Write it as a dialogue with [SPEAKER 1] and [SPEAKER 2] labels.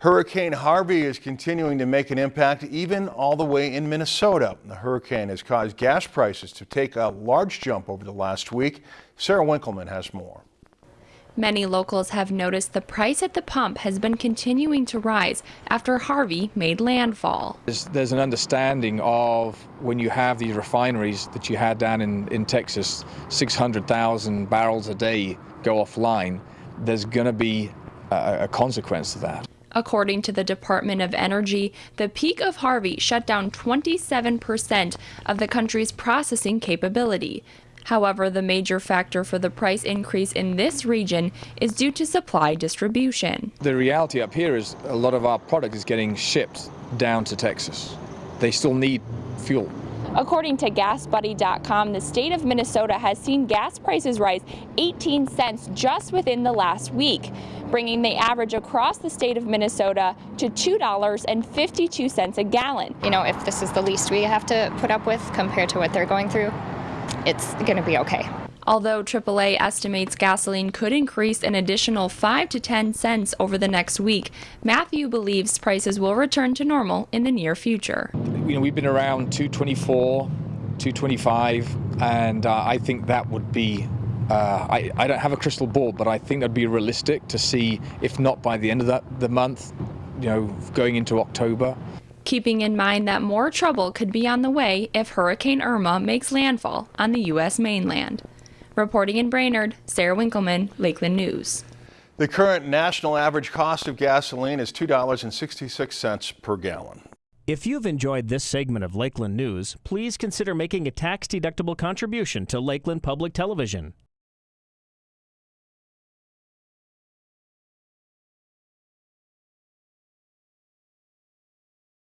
[SPEAKER 1] Hurricane Harvey is continuing to make an impact even all the way in Minnesota. The hurricane has caused gas prices to take a large jump over the last week. Sarah Winkleman has more.
[SPEAKER 2] Many locals have noticed the price at the pump has been continuing to rise after Harvey made landfall.
[SPEAKER 3] There's, there's, an understanding of when you have these refineries that you had down in, in Texas, 600,000 barrels a day go offline, there's going to be a, a consequence to that.
[SPEAKER 2] According to the Department of Energy, the peak of Harvey shut down 27% of the country's processing capability. However, the major factor for the price increase in this region is due to supply distribution.
[SPEAKER 3] The reality up here is a lot of our product is getting shipped down to Texas. They still need fuel.
[SPEAKER 2] According to GasBuddy.com, the state of Minnesota has seen gas prices rise 18 cents just within the last week, bringing the average across the state of Minnesota to $2.52 a gallon.
[SPEAKER 4] You know, if this is the least we have to put up with compared to what they're going through, it's going to be okay.
[SPEAKER 2] Although AAA estimates gasoline could increase an additional 5 to 10 cents over the next week, Matthew believes prices will return to normal in the near future.
[SPEAKER 3] You know, we've been around 224, 225, and uh, I think that would be uh, I, I, don't have a crystal ball, but I think that'd be realistic to see, if not by the end of that, the month, you know, going into October.
[SPEAKER 2] Keeping in mind that more trouble could be on the way if Hurricane Irma makes landfall on the U.S. mainland. Reporting in Brainerd, Sarah Winkleman, Lakeland News.
[SPEAKER 1] The current national average cost of gasoline is $2.66 per gallon.
[SPEAKER 5] If you've enjoyed this segment of Lakeland News, please consider making a tax-deductible contribution to Lakeland Public Television.